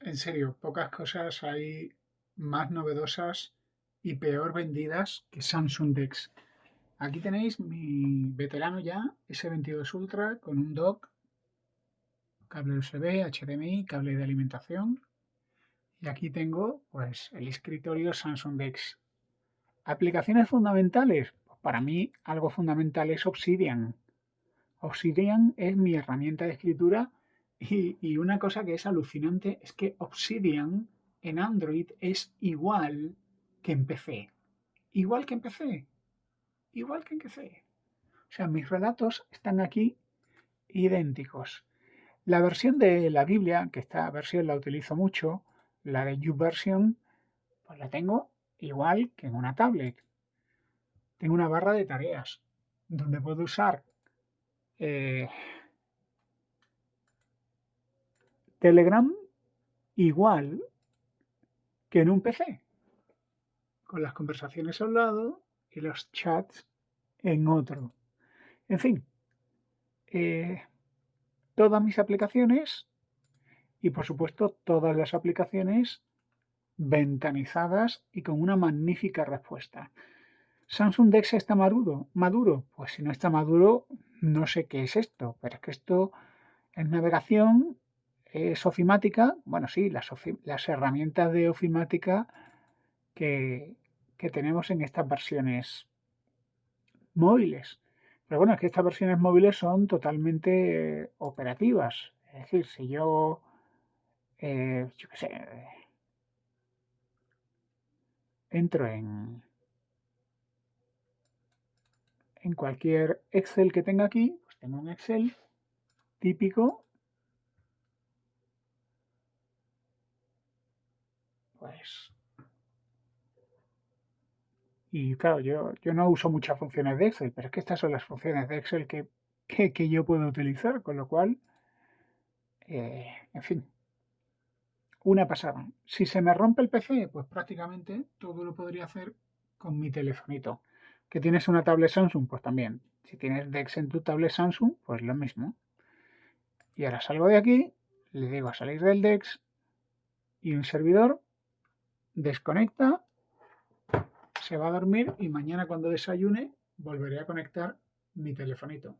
en serio, pocas cosas hay más novedosas y peor vendidas que Samsung DeX. Aquí tenéis mi veterano ya, S22 Ultra, con un dock, cable USB, HDMI, cable de alimentación. Y aquí tengo pues el escritorio Samsung DeX. Aplicaciones fundamentales. Pues para mí algo fundamental es Obsidian. Obsidian es mi herramienta de escritura y, una cosa que es alucinante es que Obsidian en Android es igual que en PC. Igual que en PC. Igual que en PC. O sea, mis relatos están aquí idénticos. La versión de la Biblia, que esta versión la utilizo mucho, la de YouVersion, pues la tengo igual que en una tablet. Tengo una barra de tareas donde puedo usar eh, Telegram igual que en un PC, con las conversaciones a un lado y los chats en otro. En fin, eh, todas mis aplicaciones y por supuesto todas las aplicaciones ventanizadas y con una magnífica respuesta. Samsung Dex está maduro, maduro. Pues si no está maduro, no sé qué es esto, pero es que esto es navegación es ofimática, bueno, sí, las, las herramientas de ofimática que, que, tenemos en estas versiones móviles. Pero bueno, es que estas versiones móviles son totalmente operativas. Es decir, si yo, eh, yo qué sé, entro en, en cualquier Excel que tenga aquí, pues tengo un Excel típico Y claro, yo, yo no uso muchas funciones de Excel, pero es que estas son las funciones de Excel que, que, yo puedo utilizar, con lo cual, eh, en fin, una pasada. Si se me rompe el PC, pues prácticamente todo lo podría hacer con mi telefonito. ¿Que tienes una tablet Samsung? Pues también. Si tienes DeX en tu tablet Samsung, pues lo mismo. Y ahora salgo de aquí, le digo a salir del DeX y un servidor desconecta, se va a dormir y mañana cuando desayune volveré a conectar mi telefonito.